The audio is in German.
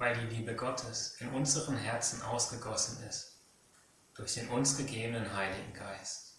weil die Liebe Gottes in unseren Herzen ausgegossen ist, durch den uns gegebenen Heiligen Geist.